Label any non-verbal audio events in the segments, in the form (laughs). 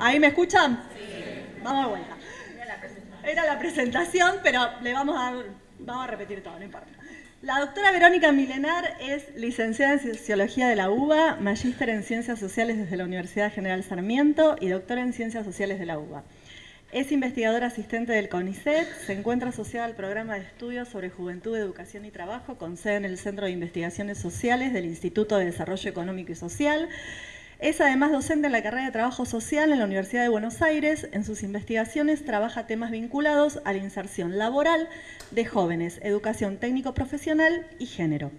¿Ahí me escuchan? Sí. Vamos de vuelta. Era la presentación, pero le vamos a, vamos a repetir todo, no importa. La doctora Verónica Milenar es licenciada en Sociología de la UBA, magíster en Ciencias Sociales desde la Universidad General Sarmiento y doctora en Ciencias Sociales de la UBA. Es investigadora asistente del CONICET, se encuentra asociada al programa de estudios sobre juventud, educación y trabajo con sede en el Centro de Investigaciones Sociales del Instituto de Desarrollo Económico y Social. Es además docente en la carrera de Trabajo Social en la Universidad de Buenos Aires. En sus investigaciones trabaja temas vinculados a la inserción laboral de jóvenes, educación técnico-profesional y género.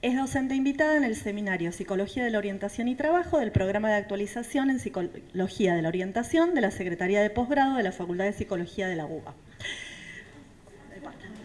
Es docente invitada en el seminario Psicología de la Orientación y Trabajo del programa de actualización en Psicología de la Orientación de la Secretaría de Posgrado de la Facultad de Psicología de la UBA.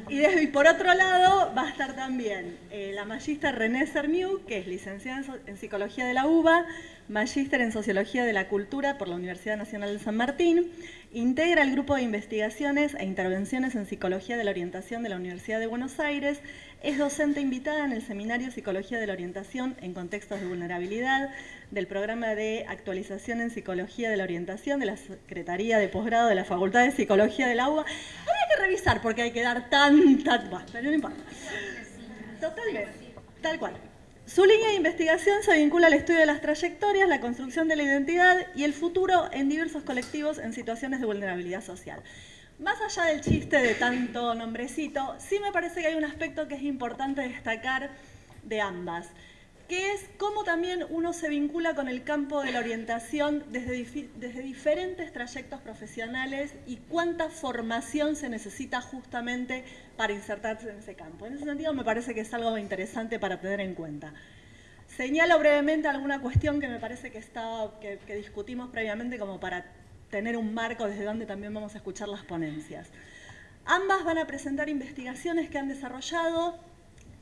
Y, por otro lado va a estar también eh, la magista René Cerniu, que es licenciada en, Psicología de la UBA, magíster en Sociología de la Cultura por la Universidad Nacional de San Martín, integra el grupo de investigaciones e intervenciones en Psicología de la Orientación de la Universidad de Buenos Aires, es docente invitada en el Seminario Psicología de la Orientación en Contextos de Vulnerabilidad del programa de actualización en Psicología de la Orientación de la Secretaría de Posgrado de la Facultad de Psicología de la UBA. Habría que revisar porque hay que dar tanta... Pero no importa. Totalmente, tal cual. Su línea de investigación se vincula al estudio de las trayectorias, la construcción de la identidad y el futuro en diversos colectivos en situaciones de vulnerabilidad social. Más allá del chiste de tanto nombrecito, sí me parece que hay un aspecto que es importante destacar de ambas, que es cómo también uno se vincula con el campo de la orientación desde, desde diferentes trayectos profesionales y cuánta formación se necesita justamente para insertarse en ese campo. En ese sentido me parece que es algo interesante para tener en cuenta. Señalo brevemente alguna cuestión que me parece que, está, que, que discutimos previamente como para tener un marco desde donde también vamos a escuchar las ponencias. Ambas van a presentar investigaciones que han desarrollado.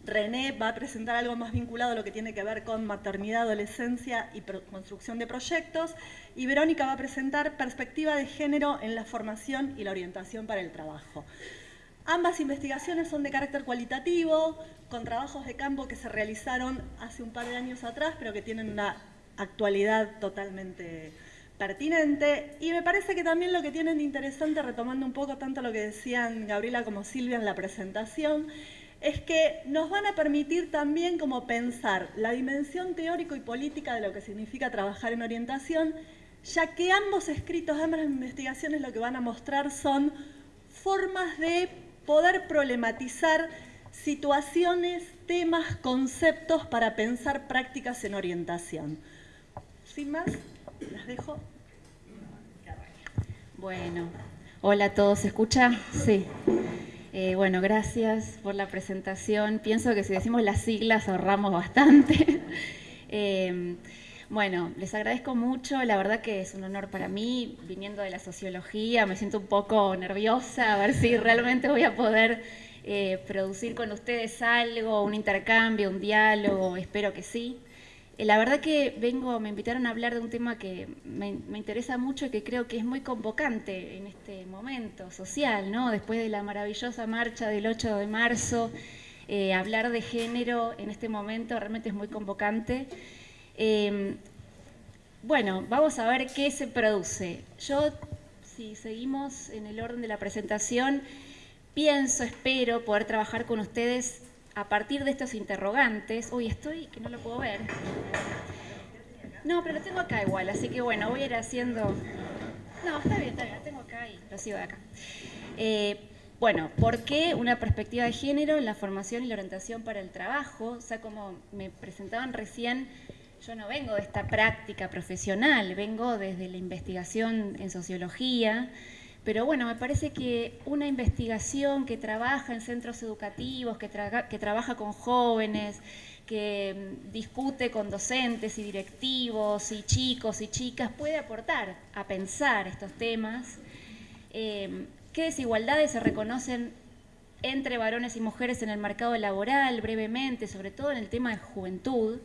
René va a presentar algo más vinculado a lo que tiene que ver con maternidad, adolescencia y construcción de proyectos. Y Verónica va a presentar perspectiva de género en la formación y la orientación para el trabajo. Ambas investigaciones son de carácter cualitativo, con trabajos de campo que se realizaron hace un par de años atrás, pero que tienen una actualidad totalmente pertinente y me parece que también lo que tienen de interesante, retomando un poco tanto lo que decían Gabriela como Silvia en la presentación, es que nos van a permitir también como pensar la dimensión teórico y política de lo que significa trabajar en orientación, ya que ambos escritos, ambas investigaciones lo que van a mostrar son formas de poder problematizar situaciones, temas, conceptos para pensar prácticas en orientación. Sin más, las dejo. Bueno, hola a todos, ¿se escucha? Sí. Eh, bueno, gracias por la presentación. Pienso que si decimos las siglas ahorramos bastante. (laughs) Eh, bueno, les agradezco mucho, la verdad que es un honor para mí, viniendo de la sociología, me siento un poco nerviosa, a ver si realmente voy a poder eh, producir con ustedes algo, un intercambio, un diálogo, espero que sí. Eh, la verdad que vengo, me invitaron a hablar de un tema que me, interesa mucho y que creo que es muy convocante en este momento social, ¿no? Después de la maravillosa marcha del 8 de marzo, eh, hablar de género en este momento realmente es muy convocante. Em, bueno, vamos a ver qué se produce. Yo, si seguimos en el orden de la presentación, pienso, espero poder trabajar con ustedes a partir de estos interrogantes, uy, estoy que no lo puedo ver. No, pero lo tengo acá igual, así que bueno, voy a ir haciendo... No, está bien, está bien, lo tengo acá y lo sigo de acá. Eh, bueno, ¿por qué una perspectiva de género en la formación y la orientación para el trabajo? O sea, como me presentaban recién, yo no vengo de esta práctica profesional, vengo desde la investigación en sociología, pero bueno, me parece que una investigación que trabaja en centros educativos, que, trabaja con jóvenes, que mm, discute con docentes y directivos y chicos y chicas, puede aportar a pensar estos temas. Em, ¿Qué desigualdades se reconocen entre varones y mujeres en el mercado laboral, brevemente, sobre todo en el tema de juventud?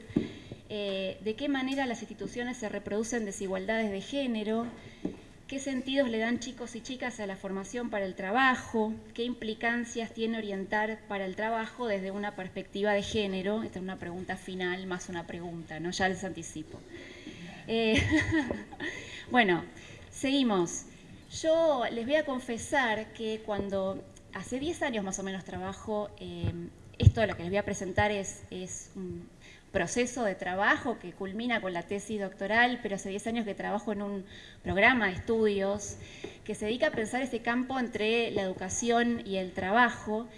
Eh, ¿De qué manera las instituciones se reproducen desigualdades de género? Qué sentidos le dan chicos y chicas a la formación para el trabajo, qué implicancias tiene orientar para el trabajo desde una perspectiva de género. Esta es una pregunta final, más una pregunta, ¿no? Ya les anticipo. Eh, (laughs) bueno, Seguimos. Yo les voy a confesar que cuando hace 10 años más o menos trabajo, eh, esto de lo que les voy a presentar es, es un proceso de trabajo que culmina con la tesis doctoral, pero hace 10 años que trabajo en un programa de estudios que se dedica a pensar ese campo entre la educación y el trabajo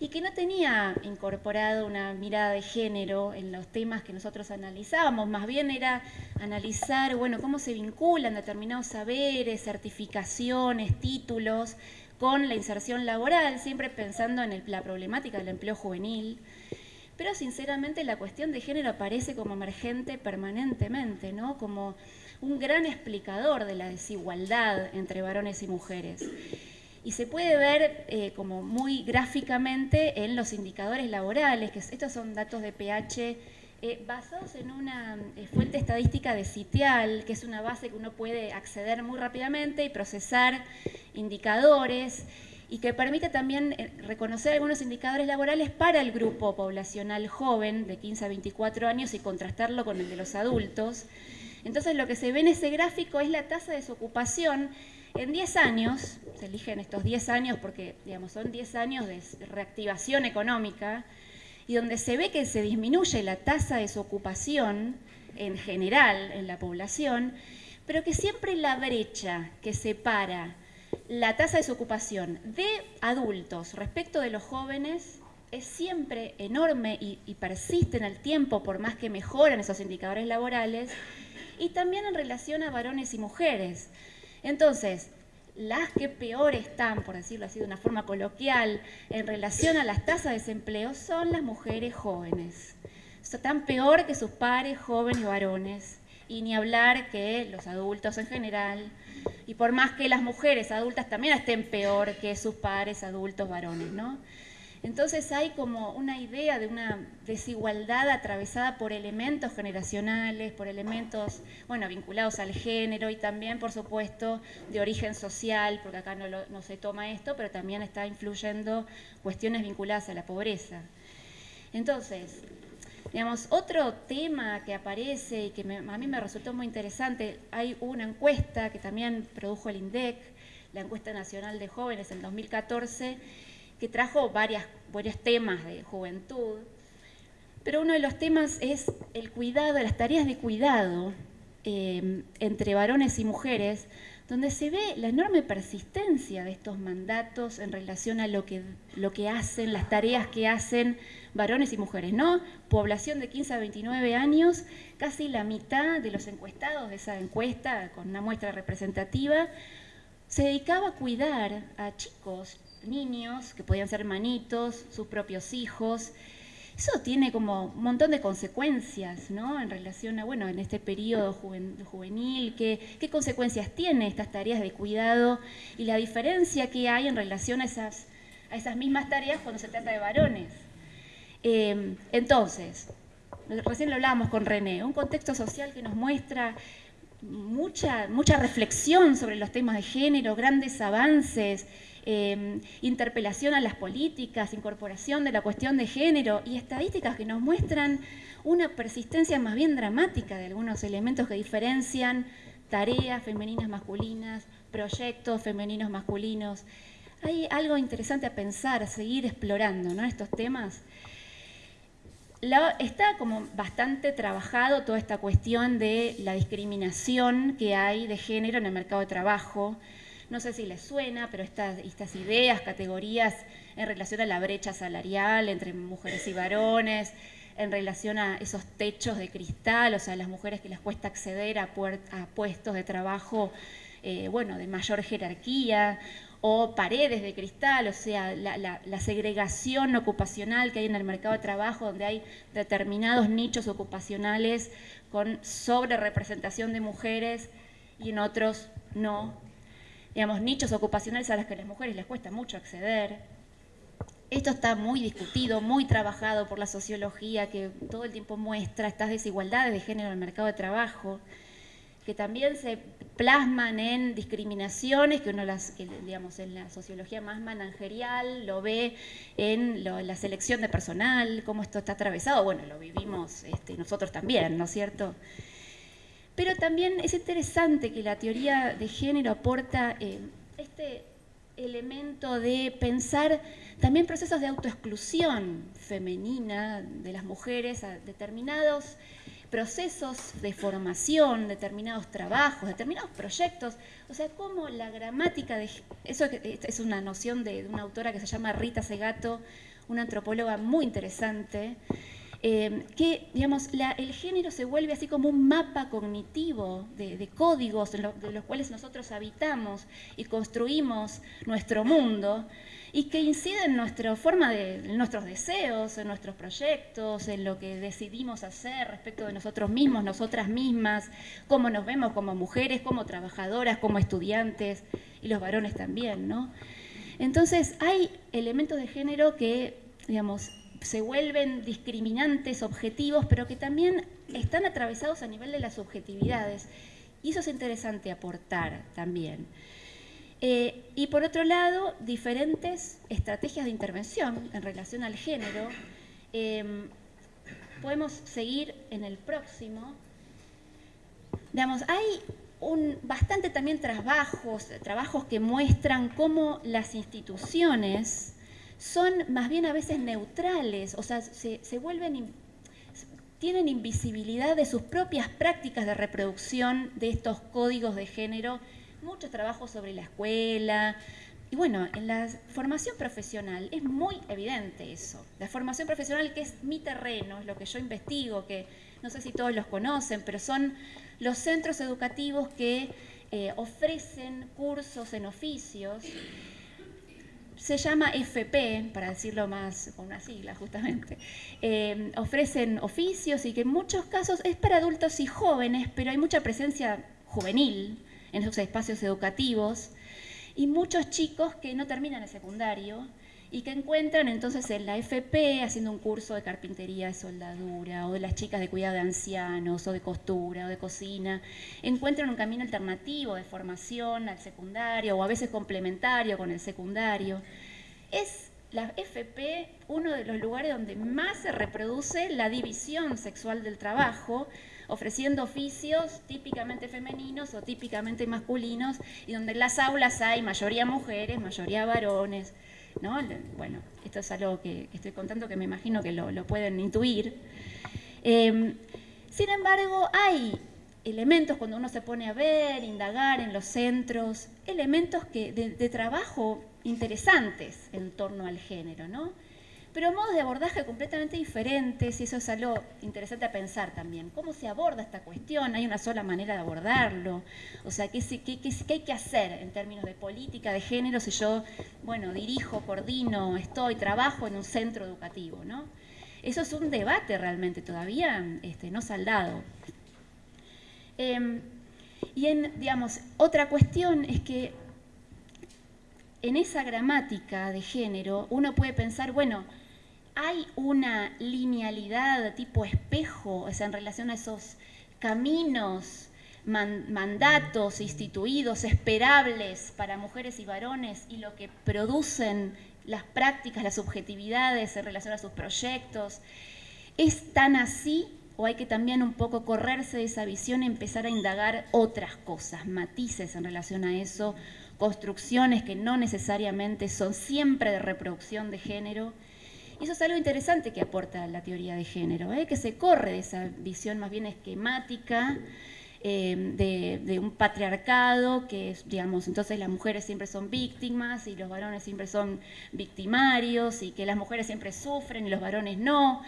y que no tenía incorporado una mirada de género en los temas que nosotros analizábamos, más bien era analizar, bueno, cómo se vinculan determinados saberes, certificaciones, títulos con la inserción laboral, siempre pensando en la problemática del empleo juvenil. Pero sinceramente la cuestión de género aparece como emergente permanentemente, ¿no? Como un gran explicador de la desigualdad entre varones y mujeres y se puede ver eh, como muy gráficamente en los indicadores laborales, que estos son datos de pH eh, basados en una eh, fuente estadística de Citial, que es una base que uno puede acceder muy rápidamente y procesar indicadores y que permite también reconocer algunos indicadores laborales para el grupo poblacional joven de 15 a 24 años y contrastarlo con el de los adultos. Entonces lo que se ve en ese gráfico es la tasa de desocupación en 10 años, se eligen estos 10 años porque digamos, son 10 años de reactivación económica, y donde se ve que se disminuye la tasa de desocupación en general en la población, pero que siempre la brecha que separa la tasa de desocupación de adultos respecto de los jóvenes es siempre enorme y, y, persiste en el tiempo por más que mejoran esos indicadores laborales, y también en relación a varones y mujeres. Entonces, las que peor están, por decirlo así de una forma coloquial, en relación a las tasas de desempleo son las mujeres jóvenes. Están peor que sus pares jóvenes varones, y ni hablar que los adultos en general, y por más que las mujeres adultas también estén peor que sus pares adultos varones, ¿no? Entonces hay como una idea de una desigualdad atravesada por elementos generacionales, por elementos, bueno, vinculados al género y también, por supuesto, de origen social, porque acá no, no se toma esto, pero también está influyendo cuestiones vinculadas a la pobreza. Entonces, digamos, otro tema que aparece y que a mí me resultó muy interesante, hay una encuesta que también produjo el INDEC, la encuesta nacional de jóvenes en 2014, que trajo varias, varios temas de juventud, pero uno de los temas es el cuidado, las tareas de cuidado eh, entre varones y mujeres, donde se ve la enorme persistencia de estos mandatos en relación a lo que, lo que hacen, las tareas que hacen varones y mujeres, ¿no? Población de 15 a 29 años, casi la mitad de los encuestados de esa encuesta, con una muestra representativa, se dedicaba a cuidar a chicos, niños, que podían ser hermanitos, sus propios hijos. Eso tiene como un montón de consecuencias, ¿no? En relación a, bueno, en este periodo juvenil, ¿qué, qué consecuencias tiene estas tareas de cuidado y la diferencia que hay en relación a esas, a esas mismas tareas cuando se trata de varones? Eh, entonces, recién lo hablábamos con René, un contexto social que nos muestra mucha, mucha reflexión sobre los temas de género, grandes avances, Em, interpelación a las políticas, incorporación de la cuestión de género y estadísticas que nos muestran una persistencia más bien dramática de algunos elementos que diferencian tareas femeninas masculinas, proyectos femeninos masculinos. Hay algo interesante a pensar, a seguir explorando ¿no? estos temas. Está como bastante trabajado toda esta cuestión de la discriminación que hay de género en el mercado de trabajo, no sé si les suena, pero estas, ideas, categorías en relación a la brecha salarial entre mujeres y varones, en relación a esos techos de cristal, o sea, las mujeres que les cuesta acceder a, puestos de trabajo, eh, bueno, de mayor jerarquía, o paredes de cristal, o sea, la, segregación ocupacional que hay en el mercado de trabajo, donde hay determinados nichos ocupacionales con sobre representación de mujeres y en otros no, digamos, nichos ocupacionales a los que a las mujeres les cuesta mucho acceder. Esto está muy discutido, muy trabajado por la sociología, que todo el tiempo muestra estas desigualdades de género en el mercado de trabajo, que también se plasman en discriminaciones, que uno las, digamos, en la sociología más managerial lo ve en la selección de personal, cómo esto está atravesado, bueno, lo vivimos este, nosotros también, ¿no es cierto? Pero también es interesante que la teoría de género aporta eh, este elemento de pensar también procesos de autoexclusión femenina de las mujeres a determinados procesos de formación, determinados trabajos, determinados proyectos. O sea, cómo la gramática de... Eso es una noción de, una autora que se llama Rita Segato, una antropóloga muy interesante, eh, que digamos, el género se vuelve así como un mapa cognitivo de, códigos de los cuales nosotros habitamos y construimos nuestro mundo y que incide en nuestra forma de, en nuestros deseos, en nuestros proyectos, en lo que decidimos hacer respecto de nosotros mismos, nosotras mismas, cómo nos vemos como mujeres, como trabajadoras, como estudiantes y los varones también, ¿no? Entonces hay elementos de género que, digamos, se vuelven discriminantes, objetivos, pero que también están atravesados a nivel de las subjetividades. Y eso es interesante aportar también. Eh, y por otro lado, diferentes estrategias de intervención en relación al género. Em, podemos seguir en el próximo. Digamos, hay un, bastante también trabajos, trabajos que muestran cómo las instituciones son más bien a veces neutrales, o sea, se, vuelven, tienen invisibilidad de sus propias prácticas de reproducción de estos códigos de género muchos trabajos sobre la escuela. Y bueno, en la formación profesional es muy evidente eso. La formación profesional, que es mi terreno, es lo que yo investigo, que no sé si todos los conocen, pero son los centros educativos que eh, ofrecen cursos en oficios. Se llama FP, para decirlo más con una sigla justamente. Eh, ofrecen oficios y que en muchos casos es para adultos y jóvenes, pero hay mucha presencia juvenil en esos espacios educativos, y muchos chicos que no terminan el secundario y que encuentran entonces en la FP haciendo un curso de carpintería, de soldadura, o de las chicas de cuidado de ancianos, o de costura, o de cocina, encuentran un camino alternativo de formación al secundario, o a veces complementario con el secundario. Es la FP uno de los lugares donde más se reproduce la división sexual del trabajo, ofreciendo oficios típicamente femeninos o típicamente masculinos, y donde en las aulas hay mayoría mujeres, mayoría varones. ¿no? Bueno, esto es algo que, estoy contando que me imagino que lo, pueden intuir. Em, sin embargo, hay elementos cuando uno se pone a ver, indagar en los centros, elementos de, de trabajo interesantes en torno al género, ¿no? Pero modos de abordaje completamente diferentes, y eso es algo interesante a pensar también. ¿Cómo se aborda esta cuestión? ¿Hay una sola manera de abordarlo? O sea, ¿qué, qué, qué, hay que hacer en términos de política de género si yo, bueno, dirijo, coordino, estoy, trabajo en un centro educativo, ¿no? Eso es un debate realmente todavía este, no saldado. Em, y en, digamos, otra cuestión es que en esa gramática de género uno puede pensar, bueno, hay una linealidad tipo espejo, en relación a esos caminos, mandatos instituidos, esperables para mujeres y varones y lo que producen las prácticas, las subjetividades en relación a sus proyectos. ¿Es tan así o hay que también un poco correrse de esa visión y empezar a indagar otras cosas, matices en relación a eso, construcciones que no necesariamente son siempre de reproducción de género? Y eso es algo interesante que aporta la teoría de género, ¿eh? que se corre de esa visión más bien esquemática eh, de, un patriarcado, que digamos, entonces las mujeres siempre son víctimas y los varones siempre son victimarios y que las mujeres siempre sufren y los varones no.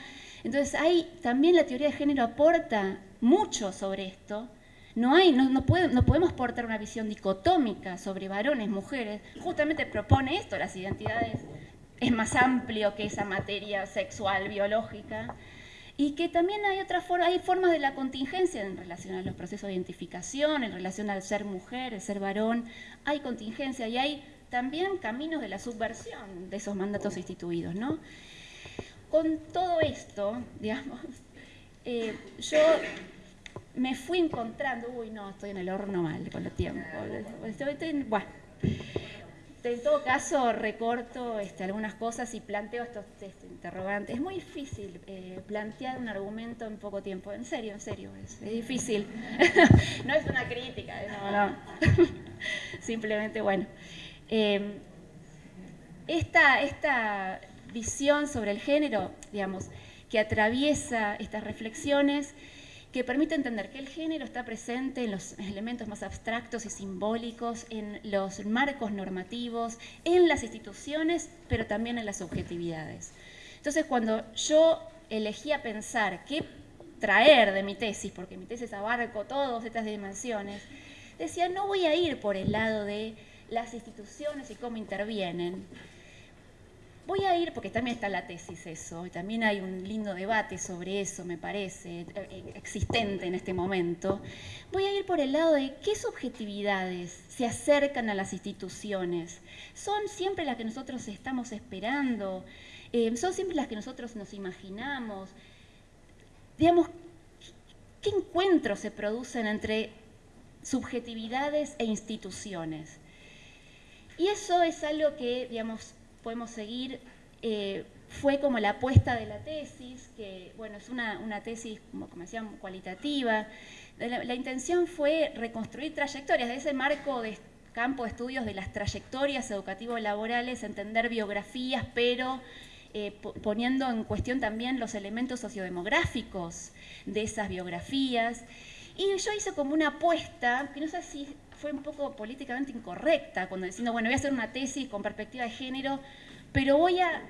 Entonces ahí también la teoría de género aporta mucho sobre esto. No, hay, no podemos portar una visión dicotómica sobre varones, mujeres. Justamente propone esto, las identidades es más amplio que esa materia sexual, biológica, y que también hay otras formas, hay formas de la contingencia en relación a los procesos de identificación, en relación al ser mujer, el ser varón, hay contingencia y hay también caminos de la subversión de esos mandatos instituidos, ¿no? Con todo esto, (laughs) digamos, eh, yo me fui encontrando, uy, no, estoy en el horno mal con el tiempo, estoy, bueno, en todo caso recorto este, algunas cosas y planteo estos este, interrogantes. Es muy difícil eh, plantear un argumento en poco tiempo, en serio, en serio, es, difícil. (laughs) no es una crítica, eh, no, no. (laughs) Simplemente, bueno. Eh, esta, esta visión sobre el género, digamos, que atraviesa estas reflexiones, que permite entender que el género está presente en los elementos más abstractos y simbólicos, en los marcos normativos, en las instituciones, pero también en las subjetividades. Entonces, cuando yo elegía pensar qué traer de mi tesis, porque mi tesis abarco todas estas dimensiones, decía, no voy a ir por el lado de las instituciones y cómo intervienen, Voy a ir, porque también está la tesis eso, y también hay un lindo debate sobre eso, me parece, eh, existente en este momento. Voy a ir por el lado de qué subjetividades se acercan a las instituciones. ¿Son siempre las que nosotros estamos esperando? Eh, ¿Son siempre las que nosotros nos imaginamos? Digamos, ¿qué encuentros se producen entre subjetividades e instituciones? Y eso es algo que, digamos, podemos seguir, eh, fue como la apuesta de la tesis, que bueno, es una, tesis, como, como cualitativa. La, intención fue reconstruir trayectorias de ese marco de campo de estudios de las trayectorias educativo-laborales, entender biografías, pero eh, poniendo en cuestión también los elementos sociodemográficos de esas biografías. Y yo hice como una apuesta, que no sé si fue un poco políticamente incorrecta, cuando diciendo, bueno, voy a hacer una tesis con perspectiva de género, pero voy a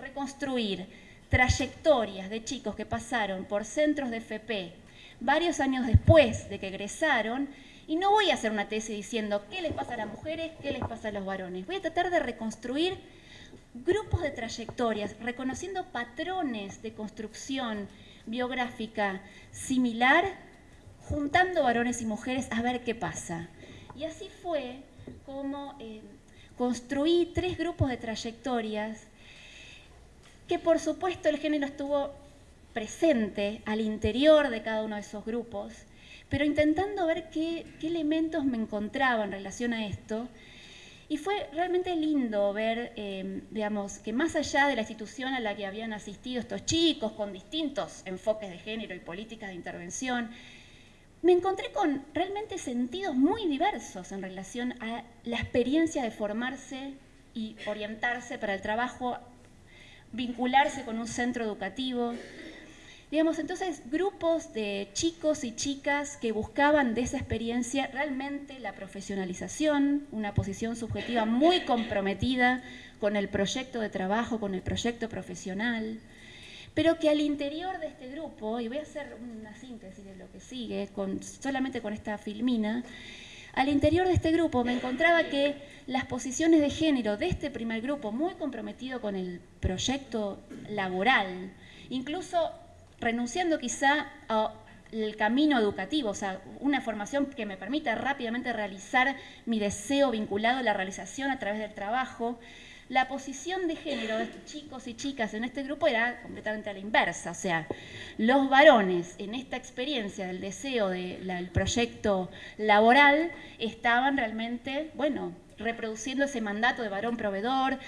reconstruir trayectorias de chicos que pasaron por centros de FP varios años después de que egresaron, y no voy a hacer una tesis diciendo qué les pasa a las mujeres, qué les pasa a los varones. Voy a tratar de reconstruir grupos de trayectorias, reconociendo patrones de construcción biográfica similar, juntando varones y mujeres a ver qué pasa. Y así fue como eh, construí tres grupos de trayectorias que por supuesto el género estuvo presente al interior de cada uno de esos grupos, pero intentando ver qué, elementos me encontraba en relación a esto. Y fue realmente lindo ver, eh, digamos, que más allá de la institución a la que habían asistido estos chicos con distintos enfoques de género y políticas de intervención, me encontré con realmente sentidos muy diversos en relación a la experiencia de formarse y orientarse para el trabajo, vincularse con un centro educativo. Digamos, entonces, grupos de chicos y chicas que buscaban de esa experiencia realmente la profesionalización, una posición subjetiva muy comprometida con el proyecto de trabajo, con el proyecto profesional pero que al interior de este grupo, y voy a hacer una síntesis de lo que sigue, solamente con esta filmina, al interior de este grupo me encontraba que las posiciones de género de este primer grupo, muy comprometido con el proyecto laboral, incluso renunciando quizá al camino educativo, o sea, una formación que me permita rápidamente realizar mi deseo vinculado a la realización a través del trabajo, la posición de género de chicos y chicas en este grupo era completamente a la inversa. O sea, los varones en esta experiencia del deseo del proyecto laboral estaban realmente, bueno, reproduciendo ese mandato de varón proveedor,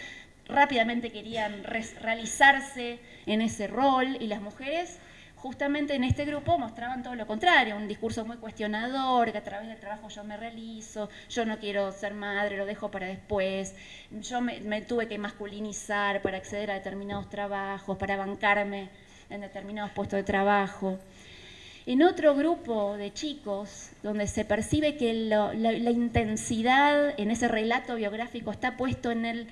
rápidamente querían realizarse en ese rol y las mujeres justamente en este grupo mostraban todo lo contrario, un discurso muy cuestionador, que a través del trabajo yo me realizo, yo no quiero ser madre, lo dejo para después, yo me, tuve que masculinizar para acceder a determinados trabajos, para bancarme en determinados puestos de trabajo. En otro grupo de chicos, donde se percibe que la, la intensidad en ese relato biográfico está puesto en el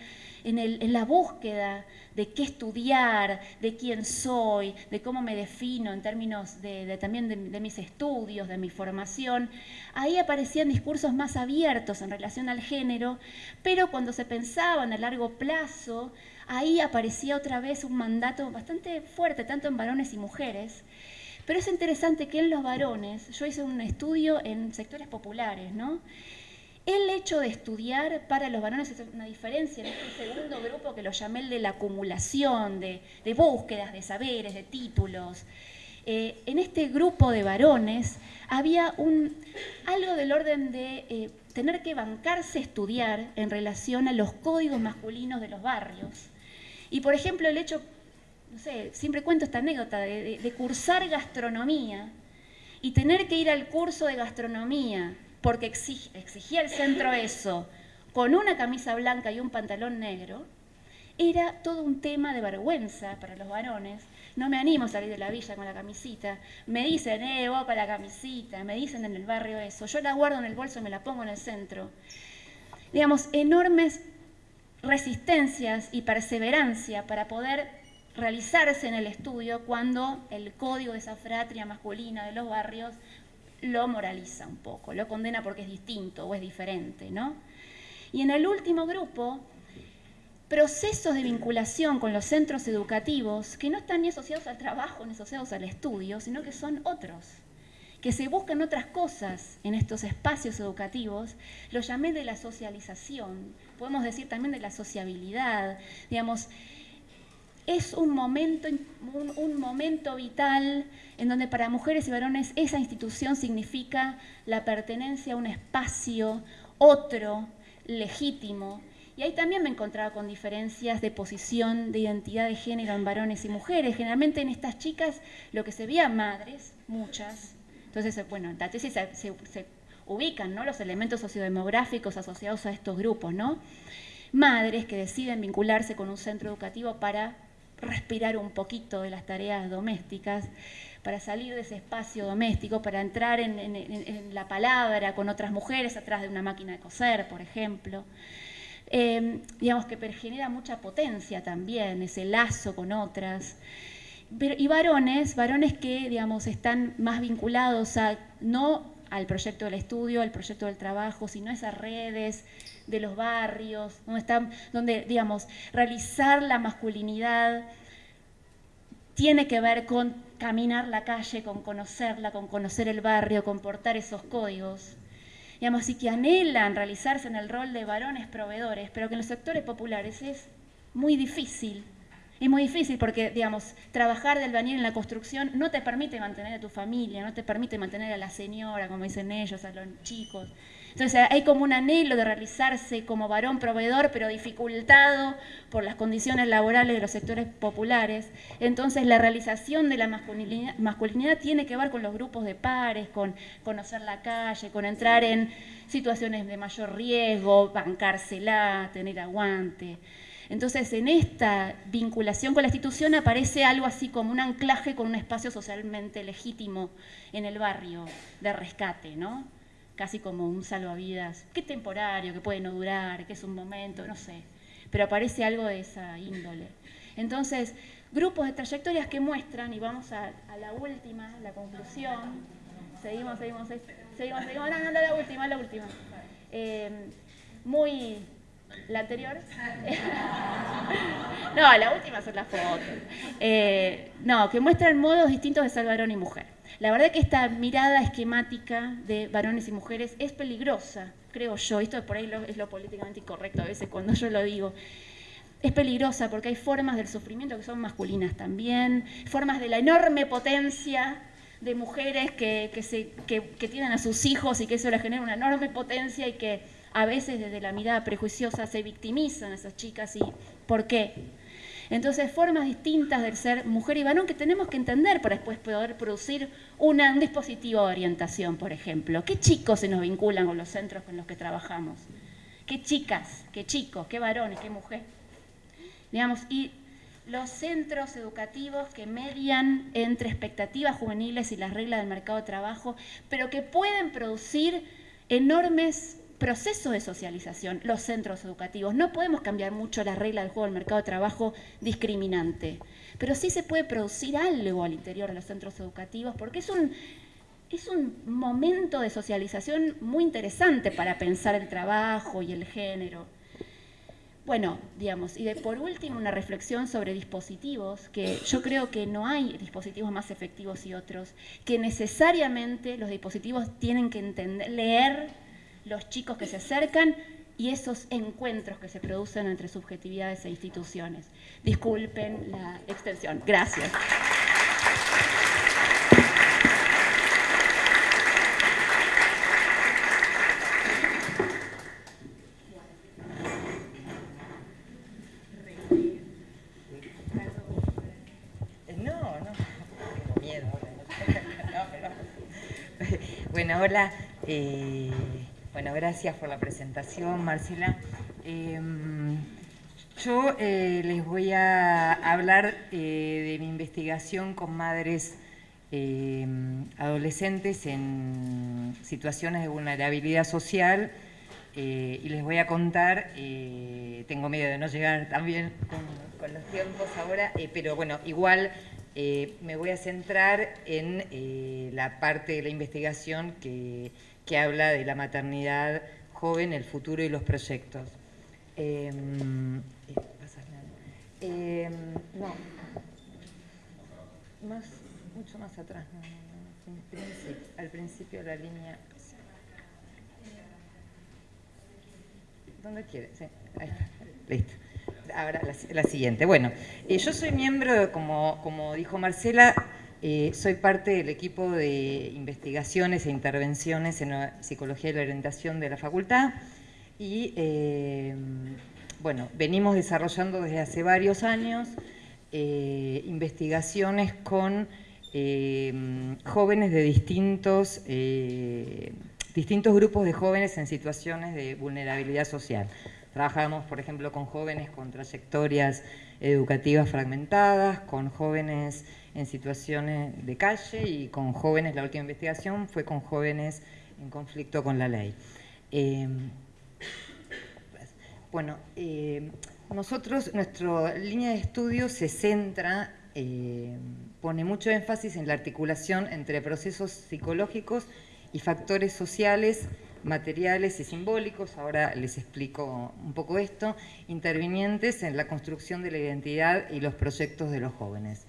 en, la búsqueda de qué estudiar, de quién soy, de cómo me defino en términos de, también de, mis estudios, de mi formación, ahí aparecían discursos más abiertos en relación al género, pero cuando se pensaba en a largo plazo, ahí aparecía otra vez un mandato bastante fuerte, tanto en varones y mujeres. Pero es interesante que en los varones, yo hice un estudio en sectores populares, ¿no? El hecho de estudiar para los varones es una diferencia en este segundo grupo que lo llamé el de la acumulación, de, búsquedas de saberes, de títulos. Eh, en este grupo de varones había un, algo del orden de eh, tener que bancarse estudiar en relación a los códigos masculinos de los barrios. Y por ejemplo, el hecho, no sé, siempre cuento esta anécdota de, cursar gastronomía y tener que ir al curso de gastronomía porque exigía el centro eso, con una camisa blanca y un pantalón negro, era todo un tema de vergüenza para los varones. No me animo a salir de la villa con la camisita. Me dicen, eh, vos con la camisita. Me dicen en el barrio eso. Yo la guardo en el bolso y me la pongo en el centro. Digamos, enormes resistencias y perseverancia para poder realizarse en el estudio cuando el código de esa fratria masculina de los barrios lo moraliza un poco, lo condena porque es distinto o es diferente, ¿no? Y en el último grupo, procesos de vinculación con los centros educativos que no están ni asociados al trabajo ni asociados al estudio, sino que son otros, que se buscan otras cosas en estos espacios educativos, lo llamé de la socialización, podemos decir también de la sociabilidad, digamos, es un momento, un, momento vital en donde para mujeres y varones esa institución significa la pertenencia a un espacio otro, legítimo, y ahí también me encontraba con diferencias de posición, de identidad de género en varones y mujeres. Generalmente en estas chicas lo que se veía madres, muchas. Entonces, bueno, en la tesis se, ubican ¿no? los elementos sociodemográficos asociados a estos grupos, ¿no? Madres que deciden vincularse con un centro educativo para respirar un poquito de las tareas domésticas, para salir de ese espacio doméstico, para entrar en, la palabra con otras mujeres atrás de una máquina de coser, por ejemplo. Em, digamos que genera mucha potencia también, ese lazo con otras. y varones, varones que, digamos, están más vinculados a, no al proyecto del estudio, al proyecto del trabajo, sino a esas redes de los barrios, donde, están, donde digamos, realizar la masculinidad tiene que ver con caminar la calle, con conocerla, con conocer el barrio, con portar esos códigos digamos, y que anhelan realizarse en el rol de varones proveedores, pero que en los sectores populares es muy difícil. Es muy difícil porque, digamos, trabajar de albañil en la construcción no te permite mantener a tu familia, no te permite mantener a la señora, como dicen ellos, a los chicos. Entonces hay como un anhelo de realizarse como varón proveedor, pero dificultado por las condiciones laborales de los sectores populares. Entonces la realización de la masculinidad, tiene que ver con los grupos de pares, con conocer la calle, con entrar en situaciones de mayor riesgo, bancársela, tener aguante. Entonces, en esta vinculación con la institución aparece algo así como un anclaje con un espacio socialmente legítimo en el barrio de rescate, ¿no? Casi como un salvavidas, que temporario, que puede no durar, que es un momento, no sé, pero aparece algo de esa índole. Entonces, grupos de trayectorias que muestran, y vamos a, la última, la conclusión, seguimos, seguimos, seguimos, seguimos, no, no, la última, la última. Eh, muy ¿La anterior? (laughs) no, la última son las fotos. Eh, no, que muestran modos distintos de ser varón y mujer. La verdad que esta mirada esquemática de varones y mujeres es peligrosa, creo yo. Esto por ahí es lo políticamente incorrecto a veces cuando yo lo digo. Es peligrosa porque hay formas del sufrimiento que son masculinas también, formas de la enorme potencia de mujeres que, se, que tienen a sus hijos y que eso les genera una enorme potencia y que a veces desde la mirada prejuiciosa se victimizan esas chicas y ¿por qué? Entonces, formas distintas del ser mujer y varón que tenemos que entender para después poder producir un dispositivo de orientación, por ejemplo. ¿Qué chicos se nos vinculan con los centros con los que trabajamos? ¿Qué chicas, qué chicos, qué varones, qué mujeres? Digamos, y los centros educativos que median entre expectativas juveniles y las reglas del mercado de trabajo, pero que pueden producir enormes proceso de socialización, los centros educativos. No podemos cambiar mucho la regla del juego del mercado de trabajo discriminante, pero sí se puede producir algo al interior de los centros educativos porque es un, es un momento de socialización muy interesante para pensar el trabajo y el género. Bueno, digamos, y de, por último una reflexión sobre dispositivos, que yo creo que no hay dispositivos más efectivos y otros, que necesariamente los dispositivos tienen que entender, leer los chicos que se acercan y esos encuentros que se producen entre subjetividades e instituciones. Disculpen la extensión. Gracias. Bueno, hola bueno, gracias por la presentación, Marcela. Em, yo eh, les voy a hablar eh, de mi investigación con madres em, adolescentes en situaciones de vulnerabilidad social y les voy a contar, tengo miedo de no llegar también con, con los tiempos ahora, pero bueno, igual eh, me voy a centrar en eh, la parte de la investigación que, habla de la maternidad joven, el futuro y los proyectos. Em, eh, em, no, mucho más atrás, al principio de la línea. ¿Dónde quiere? Sí, ahí está, listo ahora la, siguiente. Bueno, eh, yo soy miembro, como, como dijo Marcela, eh, soy parte del equipo de investigaciones e intervenciones en la psicología y la orientación de la facultad y eh, bueno, venimos desarrollando desde hace varios años investigaciones con jóvenes de distintos, distintos grupos de jóvenes en situaciones de vulnerabilidad social. Trabajamos, por ejemplo, con jóvenes con trayectorias educativas fragmentadas, con jóvenes en situaciones de calle y con jóvenes, la última investigación fue con jóvenes en conflicto con la ley. Em, bueno, em, nosotros, nuestra línea de estudio se centra, em, pone mucho énfasis en la articulación entre procesos psicológicos y factores sociales materiales y simbólicos, ahora les explico un poco esto, intervinientes en la construcción de la identidad y los proyectos de los jóvenes.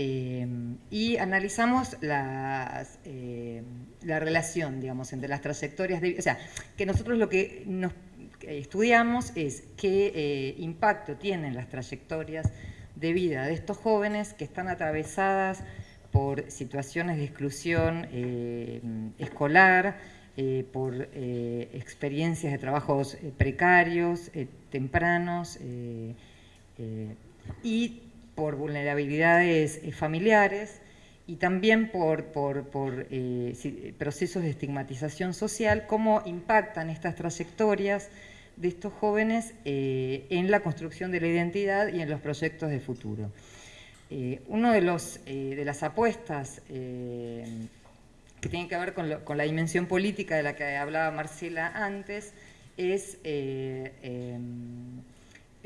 Eh, y analizamos las, eh, la relación, digamos, entre las trayectorias de... O sea, que nosotros lo que nos estudiamos es qué eh, impacto tienen las trayectorias de vida de estos jóvenes que están atravesadas por situaciones de exclusión escolar, eh, por eh, experiencias de trabajos precarios, tempranos y por vulnerabilidades familiares y también por, por, procesos de estigmatización social, cómo impactan estas trayectorias de estos jóvenes en la construcción de la identidad y en los proyectos de futuro. Uno de, los, de las apuestas que tiene que ver con, la dimensión política de la que hablaba Marcela antes, es eh,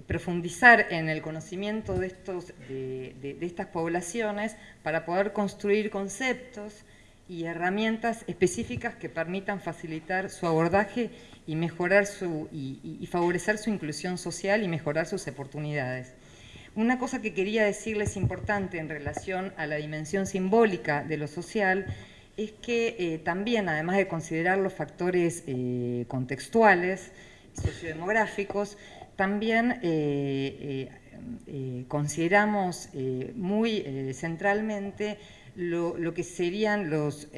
profundizar en el conocimiento de, estos, de, estas poblaciones para poder construir conceptos y herramientas específicas que permitan facilitar su abordaje y, mejorar su, y favorecer su inclusión social y mejorar sus oportunidades. Una cosa que quería decirles importante en relación a la dimensión simbólica de lo social es que eh, también, además de considerar los factores eh, contextuales, sociodemográficos, también eh, consideramos muy centralmente lo, que serían los,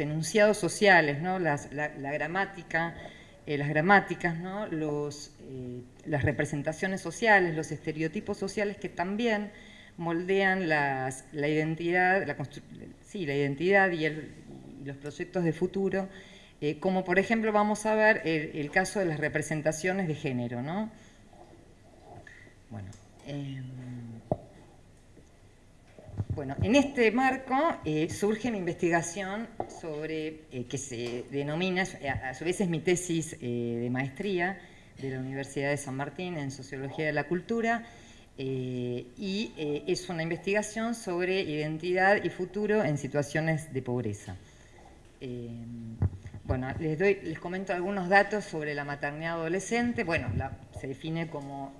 enunciados sociales, ¿no? la, gramática, las gramáticas, ¿no? los, las representaciones sociales, los estereotipos sociales que también moldean la identidad, sí, la identidad y, los proyectos de futuro, eh, como por ejemplo vamos a ver el, caso de las representaciones de género. ¿no? Bueno, em, bueno, en este marco eh, surge mi investigación sobre, eh, que se denomina, a, su vez es mi tesis de maestría de la Universidad de San Martín en Sociología de la Cultura, y es una investigación sobre identidad y futuro en situaciones de pobreza. Eh, bueno, les, doy, les comento algunos datos sobre la maternidad adolescente. Bueno, se define como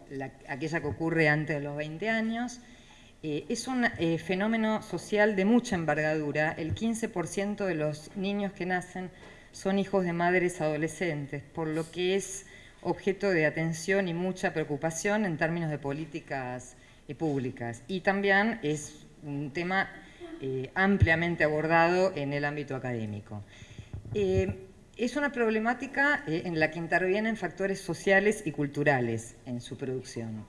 aquella que ocurre antes de los 20 años. es un fenómeno social de mucha envergadura. El 15% de los niños que nacen son hijos de madres adolescentes, por lo que es objeto de atención y mucha preocupación en términos de políticas eh, públicas. Y también es un tema eh, ampliamente abordado en el ámbito académico. Eh, es una problemática en la que intervienen factores sociales y culturales en su producción.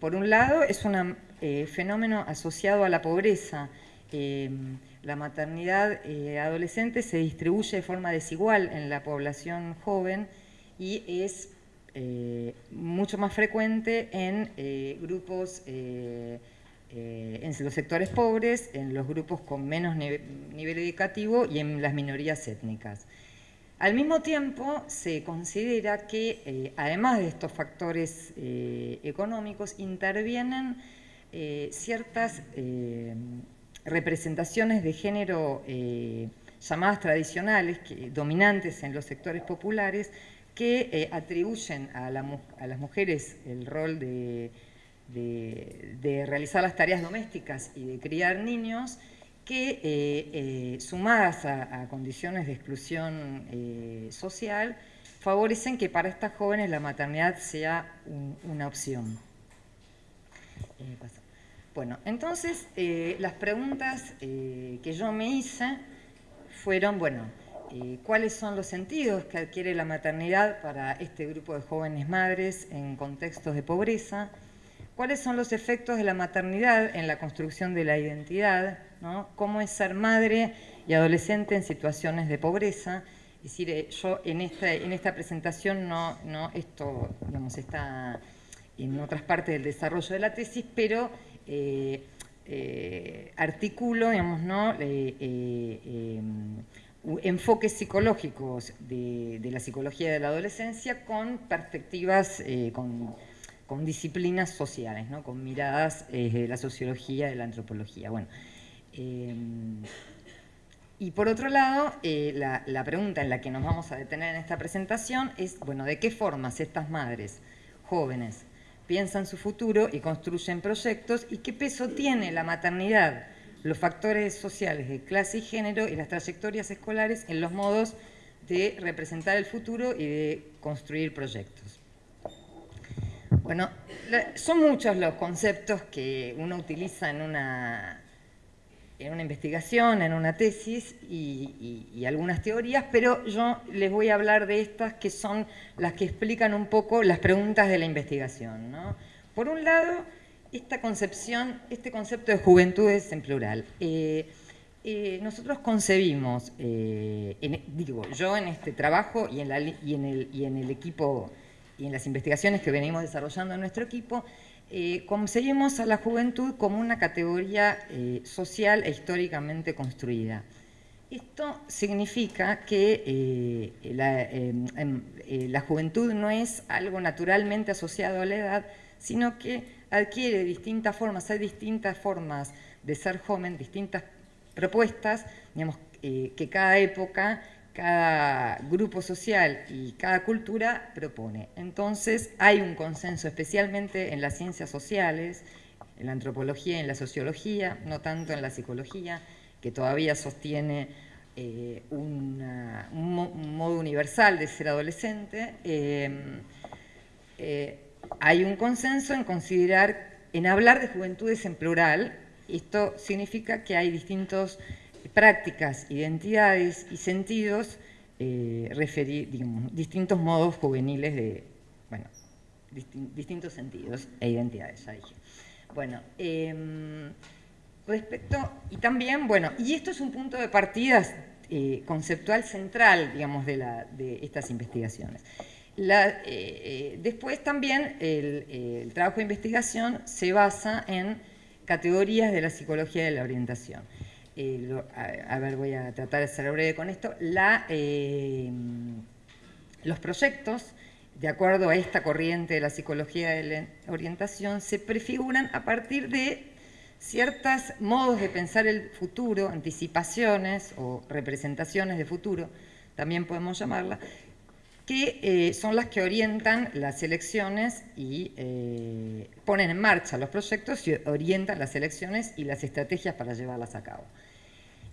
por un lado, es un fenómeno asociado a la pobreza, la maternidad eh, adolescente se distribuye de forma desigual en la población joven y es eh, mucho más frecuente en eh, en los sectores pobres, en los grupos con menos nivel educativo y en las minorías étnicas. Al mismo tiempo, se considera que, además de estos factores económicos, intervienen ciertas representaciones de género eh, llamadas tradicionales, dominantes en los sectores populares, que eh, atribuyen a, las mujeres el rol de, realizar las tareas domésticas y de criar niños, que eh, sumadas a, condiciones de exclusión social, favorecen que para estas jóvenes la maternidad sea una opción. Bueno, entonces eh, las preguntas eh, que yo me hice fueron, bueno, eh, ¿cuáles son los sentidos que adquiere la maternidad para este grupo de jóvenes madres en contextos de pobreza? ¿Cuáles son los efectos de la maternidad en la construcción de la identidad? ¿Cómo es ser madre y adolescente en situaciones de pobreza? Es decir, yo en esta, en esta presentación no, no, esto digamos, está en otras partes del desarrollo de la tesis, pero eh, eh, articulo, digamos, ¿no? Eh, enfoques psicológicos de, la psicología de la adolescencia con perspectivas, con, disciplinas sociales, ¿no? con miradas de la sociología, de la antropología. Bueno, y por otro lado, la, la, pregunta en la que nos vamos a detener en esta presentación es, bueno, ¿de qué formas estas madres jóvenes piensan su futuro y construyen proyectos y qué peso tiene la maternidad, los factores sociales de clase y género y las trayectorias escolares en los modos de representar el futuro y de construir proyectos. Bueno, son muchos los conceptos que uno utiliza en una en una investigación, en una tesis y, algunas teorías, pero yo les voy a hablar de estas que son las que explican un poco las preguntas de la investigación. Por un lado, esta concepción, este concepto de juventudes en plural. Eh, eh, nosotros concebimos, eh, digo, yo en este trabajo y en el equipo y en las investigaciones que venimos desarrollando en nuestro equipo, eh, concebimos a la juventud como una categoría eh, social e históricamente construida. Esto significa que eh, la, em, em, la, juventud no es algo naturalmente asociado a la edad, sino que adquiere distintas formas, hay distintas formas de ser joven, distintas propuestas, digamos, que cada época cada grupo social y cada cultura propone. Entonces hay un consenso, especialmente en las ciencias sociales, en la antropología en la sociología, no tanto en la psicología, que todavía sostiene eh, un modo universal de ser adolescente. Eh, eh, hay un consenso en considerar, en hablar de juventudes en plural, esto significa que hay distintos prácticas, identidades y sentidos, eh, distintos modos juveniles de, bueno, distintos sentidos e identidades, ya dije. Bueno, em, respecto, y también, bueno, y esto es un punto de partida eh, conceptual central, digamos, de, la, de estas investigaciones. Eh, después también el, el trabajo de investigación se basa en categorías de la psicología de la orientación. Eh, a, ver, voy a tratar de ser breve con esto, eh, los proyectos, de acuerdo a esta corriente de la psicología de la orientación, se prefiguran a partir de ciertos modos de pensar el futuro, anticipaciones o representaciones de futuro, también podemos llamarla, que eh, son las que orientan las elecciones y ponen en marcha los proyectos y orientan las elecciones y las estrategias para llevarlas a cabo.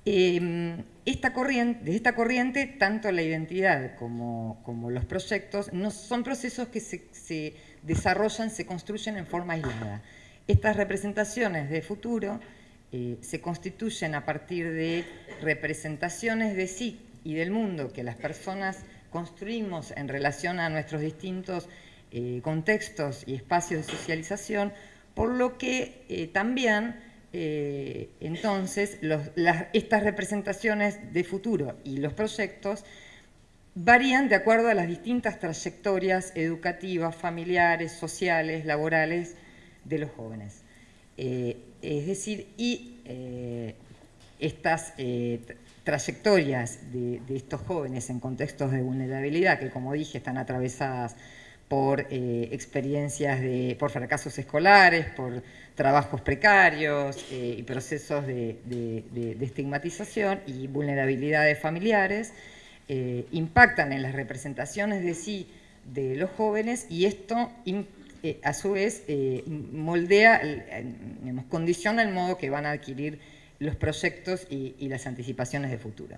Em, esta corriente, de esta corriente, tanto la identidad como, los proyectos no son procesos que se, desarrollan, se construyen en forma aislada. Estas representaciones de futuro eh, se constituyen a partir de representaciones de sí y del mundo que las personas construimos en relación a nuestros distintos eh, contextos y espacios de socialización, por lo que eh, entonces, estas representaciones de futuro y los proyectos varían de acuerdo a las distintas trayectorias educativas, familiares, sociales, laborales de los jóvenes. es decir, y estas trayectorias de, estos jóvenes en contextos de vulnerabilidad, que como dije están atravesadas por eh, experiencias de, por fracasos escolares, por trabajos precarios eh, y procesos de, estigmatización y vulnerabilidades familiares, eh, impactan en las representaciones de sí de los jóvenes y esto a su vez moldea, condiciona el modo que van a adquirir los proyectos y, las anticipaciones de futuro.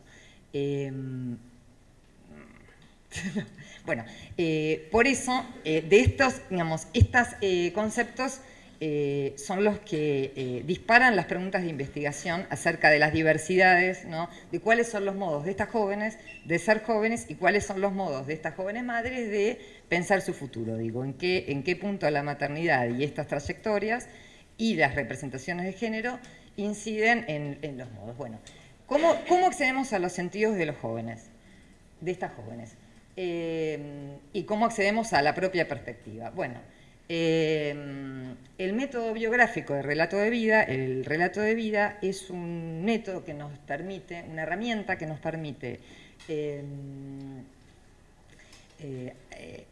(laughs) Bueno, eh, por eso, eh, de estos, digamos, estos eh, conceptos son los que disparan las preguntas de investigación acerca de las diversidades, ¿no? de cuáles son los modos de estas jóvenes de ser jóvenes y cuáles son los modos de estas jóvenes madres de pensar su futuro. Digo, en qué, en qué punto la maternidad y estas trayectorias y las representaciones de género inciden en, los modos. Bueno, ¿cómo, ¿cómo, accedemos a los sentidos de los jóvenes, de estas jóvenes? Eh, ¿Y cómo accedemos a la propia perspectiva? Bueno, eh, el método biográfico de relato de vida, el relato de vida es un método que nos permite, una herramienta que nos permite eh,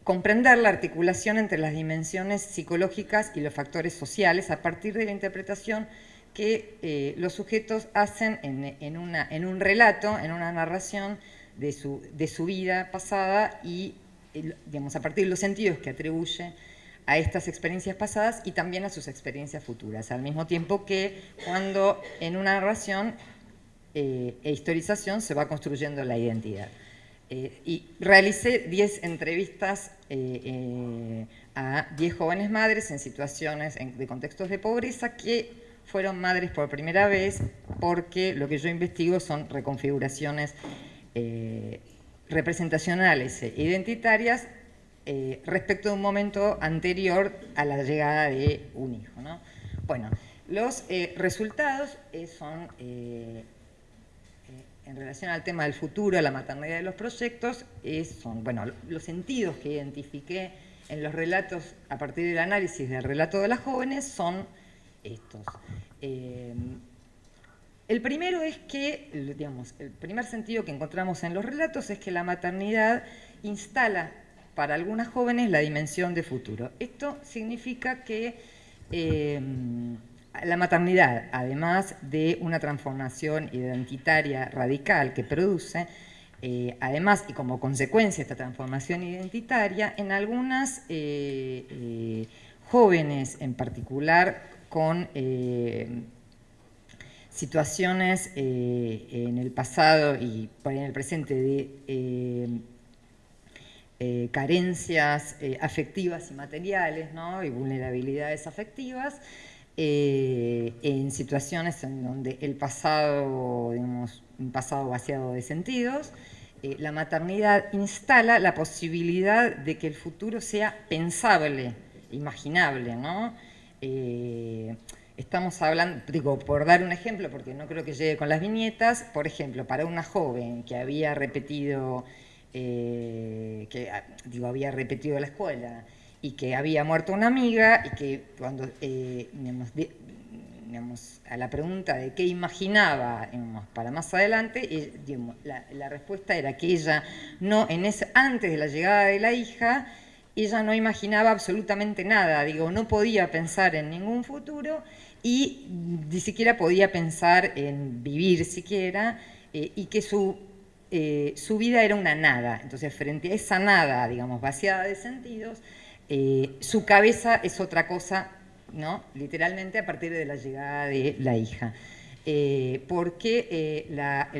comprender la articulación entre las dimensiones psicológicas y los factores sociales a partir de la interpretación que los sujetos hacen en, un relato, en una narración de su, vida pasada y, digamos, a partir de los sentidos que atribuye a estas experiencias pasadas y también a sus experiencias futuras, al mismo tiempo que cuando en una narración eh, e historización se va construyendo la identidad. Eh, y realicé 10 entrevistas a 10 jóvenes madres en situaciones de contextos de pobreza que fueron madres por primera vez porque lo que yo investigo son reconfiguraciones eh, representacionales e identitarias eh, respecto de un momento anterior a la llegada de un hijo. Bueno, los eh, resultados son, en relación al tema del futuro, a la maternidad de los proyectos, son, bueno, los sentidos que identifiqué en los relatos, a partir del análisis del relato de las jóvenes, son estos. Eh, el primero es que, digamos, el primer sentido que encontramos en los relatos es que la maternidad instala para algunas jóvenes la dimensión de futuro. Esto significa que eh, la maternidad, además de una transformación identitaria radical que produce, eh, además y como consecuencia de esta transformación identitaria, en algunas jóvenes en particular con eh, situaciones eh, en el pasado y en el presente de eh, carencias afectivas y materiales y vulnerabilidades afectivas, en situaciones en donde el pasado, digamos, un pasado vaciado de sentidos, la maternidad instala la posibilidad de que el futuro sea pensable, imaginable, ¿no? Estamos hablando, digo, por dar un ejemplo, porque no creo que llegue con las viñetas, por ejemplo, para una joven que había repetido, eh, que ah, digo, había repetido la escuela y que había muerto una amiga y que cuando, eh, digamos, a la pregunta de qué imaginaba para más adelante, la, la, respuesta era que ella no, en ese, antes de la llegada de la hija, ella no imaginaba absolutamente nada, digo, no podía pensar en ningún futuro y ni siquiera podía pensar en vivir siquiera eh, y que su, eh, su vida era una nada. Entonces, frente a esa nada, digamos, vaciada de sentidos, eh, su cabeza es otra cosa, ¿no? Literalmente a partir de la llegada de la hija. Eh, porque eh, la,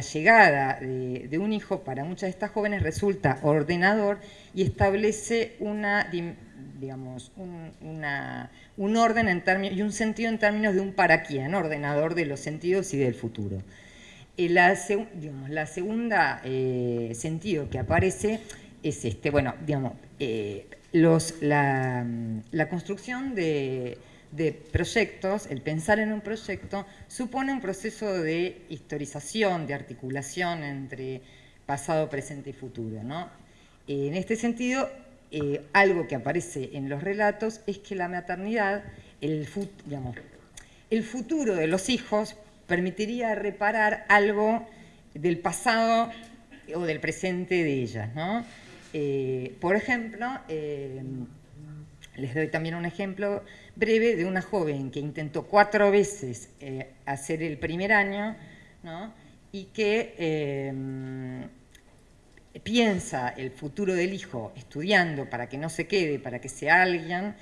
llegada de, un hijo para muchas de estas jóvenes resulta ordenador y establece una, digamos, un, orden en términos, y un sentido en términos de un para quién, ordenador de los sentidos y del futuro. Eh, la, digamos, la segunda sentido que aparece es este, bueno, digamos, los, la construcción de de proyectos, el pensar en un proyecto, supone un proceso de historización, de articulación entre pasado, presente y futuro. En este sentido, eh, algo que aparece en los relatos es que la maternidad, el, el futuro de los hijos permitiría reparar algo del pasado o del presente de ellas. Eh, por ejemplo, eh, les doy también un ejemplo breve de una joven que intentó cuatro veces eh, hacer el primer año y que piensa el futuro del hijo estudiando para que no se quede, para que sea alguien,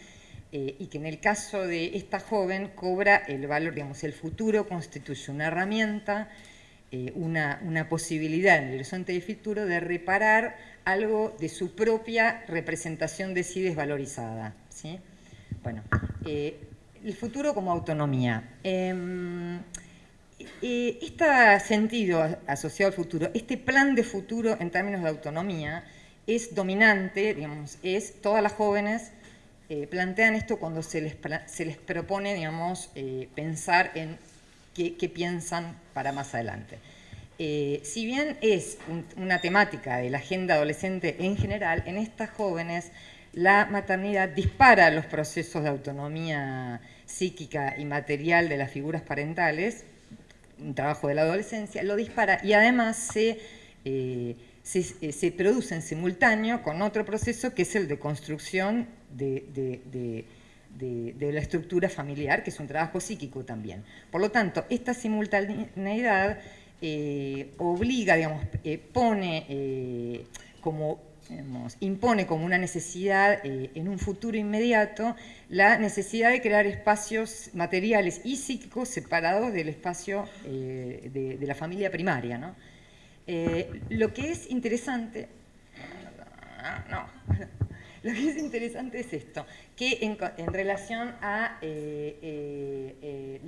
y que en el caso de esta joven cobra el valor, digamos, el futuro constituye una herramienta eh, una, posibilidad en el horizonte de futuro de reparar algo de su propia representación de sí desvalorizada. Bueno, eh, el futuro como autonomía. Eh, este sentido asociado al futuro, este plan de futuro en términos de autonomía, es dominante, digamos, es todas las jóvenes plantean esto cuando se les, se les propone, digamos, pensar en qué, piensan para más adelante. Eh, si bien es una temática de la agenda adolescente en general, en estas jóvenes la maternidad dispara los procesos de autonomía psíquica y material de las figuras parentales, un trabajo de la adolescencia, lo dispara y además se, eh, se, produce en simultáneo con otro proceso que es el de construcción de de, la estructura familiar, que es un trabajo psíquico también. Por lo tanto, esta simultaneidad eh, obliga, digamos, eh, pone eh, como, impone como una necesidad en un futuro inmediato la necesidad de crear espacios materiales y psíquicos separados del espacio de, la familia primaria. ¿no? lo que es interesante... No, (laughs) lo que es interesante es esto, que en, relación a eh, eh,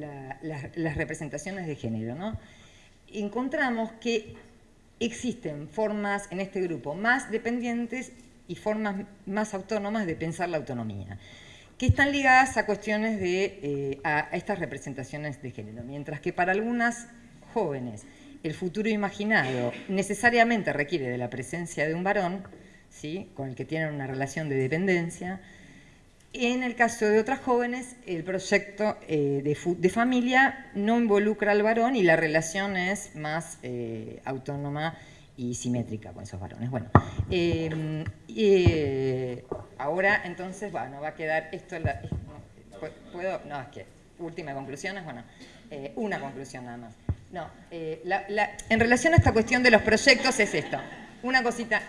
eh, las representaciones de género, ¿no? encontramos que existen formas en este grupo más dependientes y formas más autónomas de pensar la autonomía, que están ligadas a cuestiones de a estas representaciones de género, mientras que para algunas jóvenes el futuro imaginado necesariamente requiere de la presencia de un varón, con el que tienen una relación de dependencia. En el caso de otras jóvenes, el proyecto eh, de, familia no involucra al varón y la relación es más eh, autónoma y simétrica con esos varones. Bueno, em, eh, ahora entonces, bueno, va a quedar esto, ¿puedo? No, es que última conclusión es, bueno, una conclusión nada más. No, en relación a esta cuestión de los proyectos es esto, una cosita,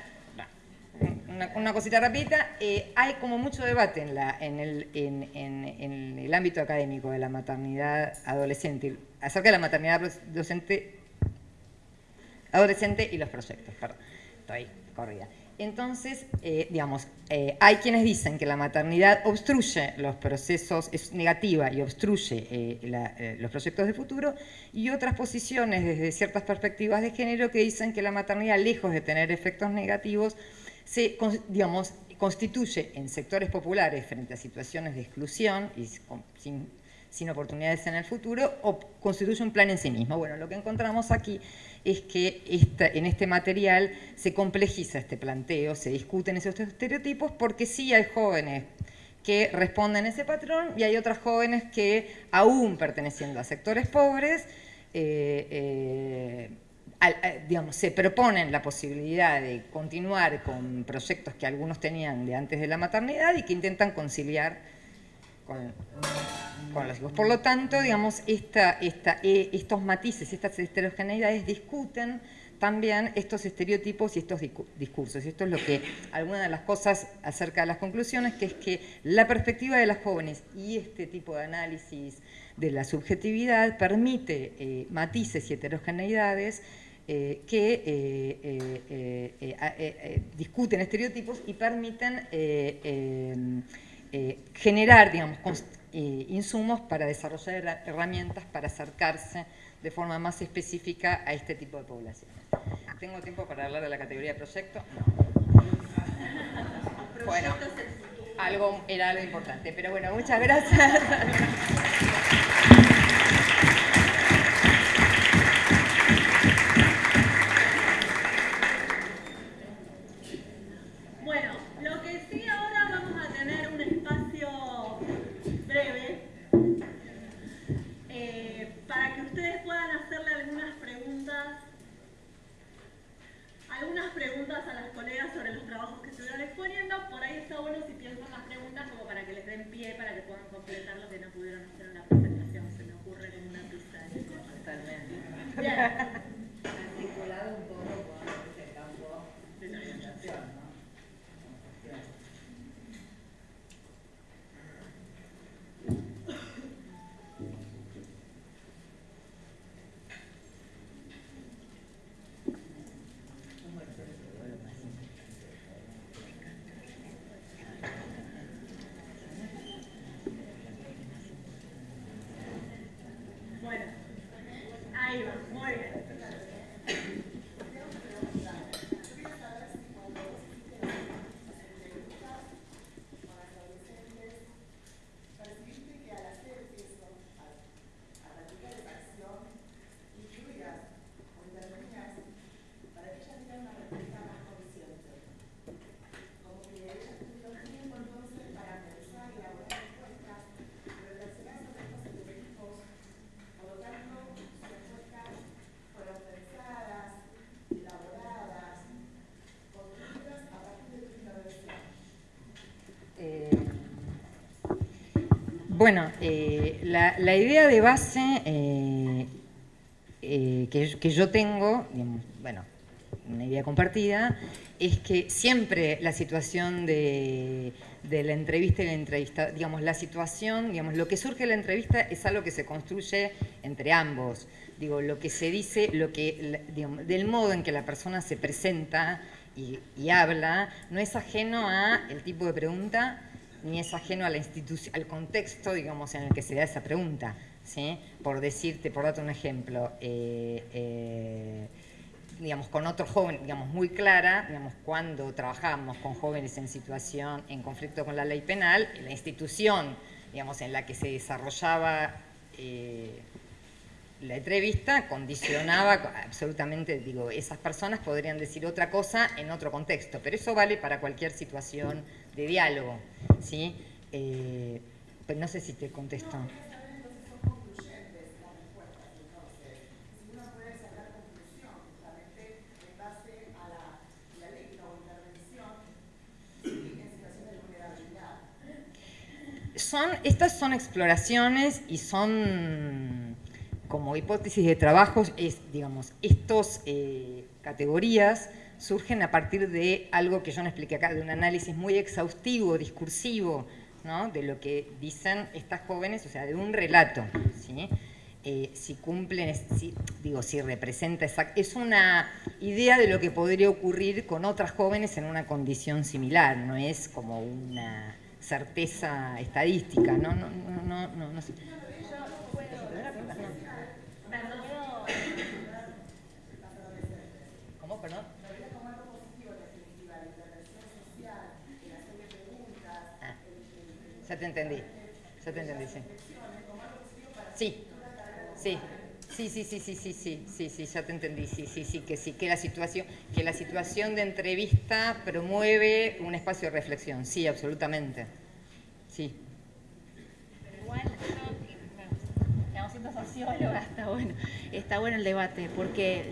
una, cosita rapidita, eh, hay como mucho debate en, la, en, el, en, el, ámbito académico de la maternidad adolescente, acerca de la maternidad docente, adolescente y los proyectos, perdón, estoy corrida. Entonces, eh, digamos, eh, hay quienes dicen que la maternidad obstruye los procesos, es negativa y obstruye los proyectos de futuro, y otras posiciones desde ciertas perspectivas de género que dicen que la maternidad, lejos de tener efectos negativos, se constituye en sectores populares frente a situaciones de exclusión y sin, oportunidades en el futuro, o constituye un plan en sí mismo. Bueno, lo que encontramos aquí es que en este material se complejiza este planteo, se discuten esos estereotipos, porque sí hay jóvenes que responden a ese patrón y hay otras jóvenes que, aún perteneciendo a sectores pobres, eh, eh, digamos, se proponen la posibilidad de continuar con proyectos que algunos tenían de antes de la maternidad y que intentan conciliar con, los hijos. Por lo tanto, digamos, esta, eh, estos matices, estas heterogeneidades discuten también estos estereotipos y estos discursos. Y esto es lo que, alguna de las cosas acerca de las conclusiones, que es que la perspectiva de las jóvenes y este tipo de análisis de la subjetividad permite eh, matices y heterogeneidades eh, que eh, eh, discuten estereotipos y permiten generar digamos, insumos para desarrollar herramientas para acercarse de forma más específica a este tipo de poblaciones. ¿Tengo tiempo para hablar de la categoría de proyecto? (laughs) Bueno. algo, era algo importante. Pero bueno, muchas gracias. (laughs) Bueno, eh, la, idea de base eh, eh, que, yo tengo, bueno, una idea compartida, es que siempre la situación de, la entrevista y la entrevista, digamos, la situación, digamos, lo que surge de la entrevista es algo que se construye entre ambos. Digo, lo que se dice, lo que, del modo en que la persona se presenta y, y habla, no es ajeno a el tipo de pregunta ni es ajeno a la al contexto, digamos, en el que se da esa pregunta. ¿sí? Por decirte, por darte un ejemplo, eh, eh, digamos, con otro joven, digamos, muy clara, digamos, cuando trabajamos con jóvenes en situación, en conflicto con la ley penal, la institución, digamos, en la que se desarrollaba eh, la entrevista condicionaba absolutamente, digo, esas personas podrían decir otra cosa en otro contexto, pero eso vale para cualquier situación de diálogo, ¿sí? Eh, pues no sé si te contesto. Son, estas son exploraciones y son como hipótesis de trabajo, es, digamos, estas eh, categorías surgen a partir de algo que yo no expliqué acá, de un análisis muy exhaustivo, discursivo, ¿no? de lo que dicen estas jóvenes, o sea, de un relato, ¿sí? Eh, si cumplen, si, digo, si representa, es una idea de lo que podría ocurrir con otras jóvenes en una condición similar, no es como una certeza estadística, no, no, no, no, no, no sé. Ya te entendí, ya te entendí, sí. Sí, sí. Sí, sí, sí, sí, sí, sí, sí, sí, ya te entendí, sí, sí, sí, que sí, que la situación, que la situación de entrevista promueve un espacio de reflexión, sí, absolutamente, sí. Pero igual, yo, siendo socióloga, está bueno, está bueno el debate, porque,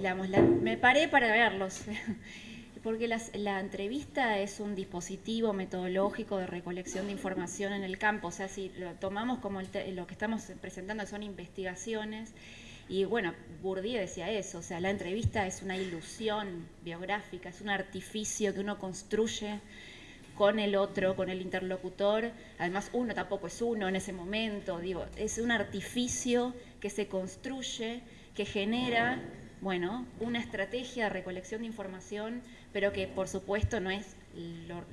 me paré para verlos, porque la entrevista es un dispositivo metodológico de recolección de información en el campo, o sea, si lo tomamos como lo que estamos presentando son investigaciones, y bueno, Bourdieu decía eso, o sea, la entrevista es una ilusión biográfica, es un artificio que uno construye con el otro, con el interlocutor, además uno tampoco es uno en ese momento, digo, es un artificio que se construye, que genera, bueno, una estrategia de recolección de información pero que por supuesto no es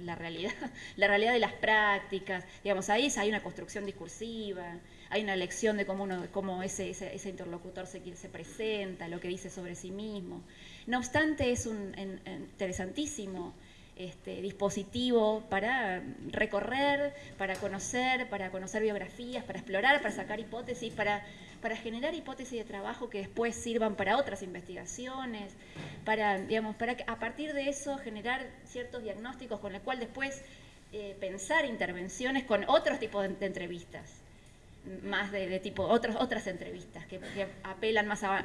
la realidad, (laughs) la realidad de las prácticas. Digamos, ahí hay una construcción discursiva, hay una lección de cómo, uno, cómo ese, ese, interlocutor se, se presenta, lo que dice sobre sí mismo. No obstante, es un, interesantísimo este, dispositivo para recorrer, para conocer, para conocer biografías, para explorar, para sacar hipótesis, para, para generar hipótesis de trabajo que después sirvan para otras investigaciones, para, digamos, para a partir de eso generar ciertos diagnósticos con los cuales después eh, pensar intervenciones con otros tipos de, entrevistas, más de, tipo, otras otras entrevistas que, apelan más a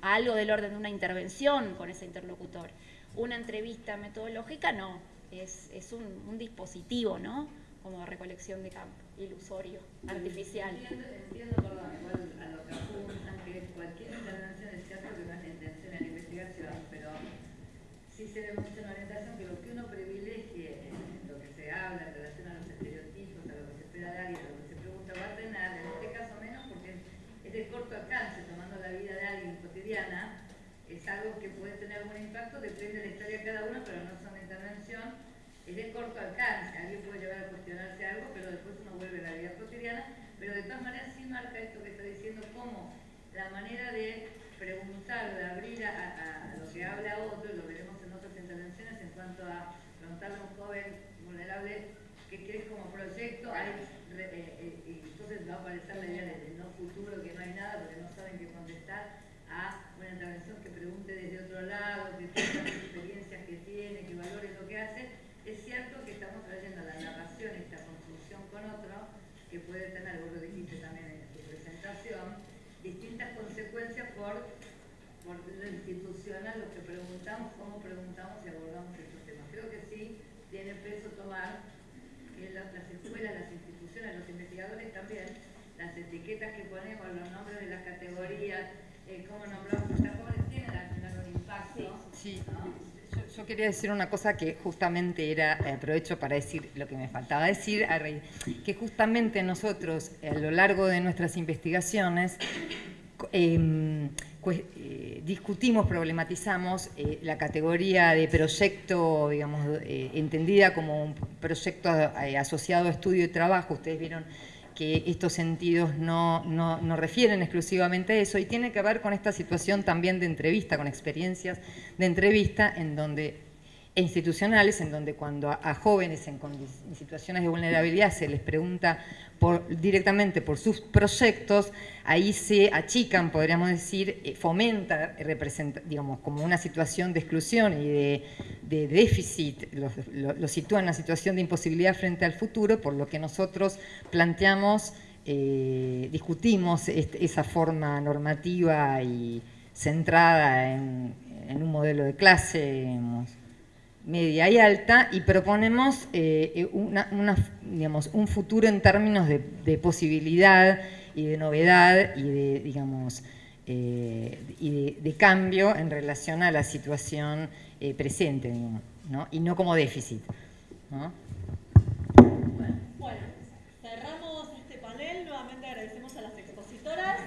algo del orden de una intervención con ese interlocutor una entrevista metodológica no, es, es un, un, dispositivo, ¿no? Como recolección de campo, ilusorio, artificial. Entiendo, entiendo perdón, igual a lo que apuntan, que cualquier intervención es cierto que no es la intención en la investigación, pero sí se ve mucho en la orientación que lo que uno privilegie en lo que se habla en relación a los estereotipos, a lo que se espera de alguien, a lo que se pregunta, va a tener, en este caso menos, porque es de corto alcance, tomando la vida de alguien cotidiana, es algo que puede tener algún impacto, depende de la historia de cada uno, pero no es una intervención, es de corto alcance, alguien puede llegar a algo, pero después uno vuelve a la vida cotidiana, pero de todas maneras sí marca esto que está diciendo, cómo la manera de preguntar, de abrir a, lo que habla otro, lo veremos en otras intervenciones en cuanto a preguntarle a un joven vulnerable qué crees como proyecto, hay, eh, eh, entonces va a aparecer la idea del no futuro, que no hay nada porque no saben qué contestar, a una intervención que pregunte desde otro lado, que tenga las experiencias que tiene, que valore lo que hace, es cierto que estamos trayendo la narración, esta construcción con otro, que puede tener, vos lo dijiste también en tu presentación, distintas consecuencias por, por lo institucional, lo que preguntamos, cómo preguntamos y abordamos estos temas. Creo que sí tiene peso tomar que las escuelas, las instituciones, los investigadores también, las etiquetas que ponemos, los nombres de las categorías, eh, cómo nombramos a jóvenes, tienen un impacto. Sí. Yo, quería decir una cosa que justamente era, eh, aprovecho para decir lo que me faltaba decir, que justamente nosotros a lo largo de nuestras investigaciones em, eh, discutimos, problematizamos la categoría de proyecto, digamos, entendida como un proyecto asociado a estudio y trabajo. Ustedes vieron que estos sentidos no, no, refieren exclusivamente a eso y tiene que ver con esta situación también de entrevista, con experiencias de entrevista en donde institucionales, en donde cuando a, jóvenes en, situaciones de vulnerabilidad se les pregunta por, directamente por sus proyectos, ahí se achican, podríamos decir, eh, fomenta, representa, digamos, como una situación de exclusión y de, déficit, lo, sitúa en una situación de imposibilidad frente al futuro, por lo que nosotros planteamos, eh, discutimos esa forma normativa y centrada en, en un modelo de clase, media y alta y proponemos eh, eh, una, una, digamos, un futuro en términos de, de, posibilidad y de novedad y de, digamos, eh, y de, cambio en relación a la situación presente, ¿no? y no como déficit. bueno, cerramos este panel, nuevamente agradecemos a las expositoras.